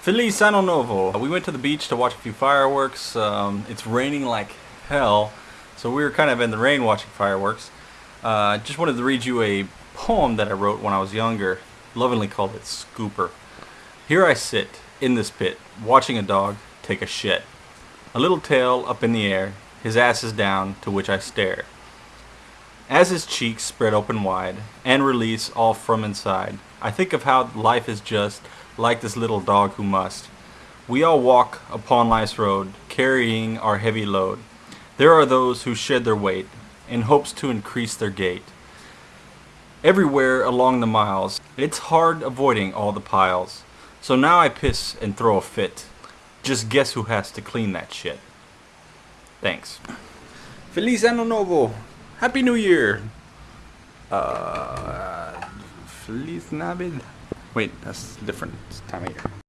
Feliz Ano Novo. We went to the beach to watch a few fireworks. Um, it's raining like hell, so we were kind of in the rain watching fireworks. I uh, just wanted to read you a poem that I wrote when I was younger, lovingly called it Scooper. Here I sit, in this pit, watching a dog take a shit. A little tail up in the air, his ass is down, to which I stare. As his cheeks spread open wide, and release all from inside, I think of how life is just like this little dog who must. We all walk upon life's road, carrying our heavy load. There are those who shed their weight, in hopes to increase their gait. Everywhere along the miles, it's hard avoiding all the piles. So now I piss and throw a fit. Just guess who has to clean that shit. Thanks. Feliz Ano Novo! Happy New Year! Uh, Feliz Navid? Wait, that's different time of year.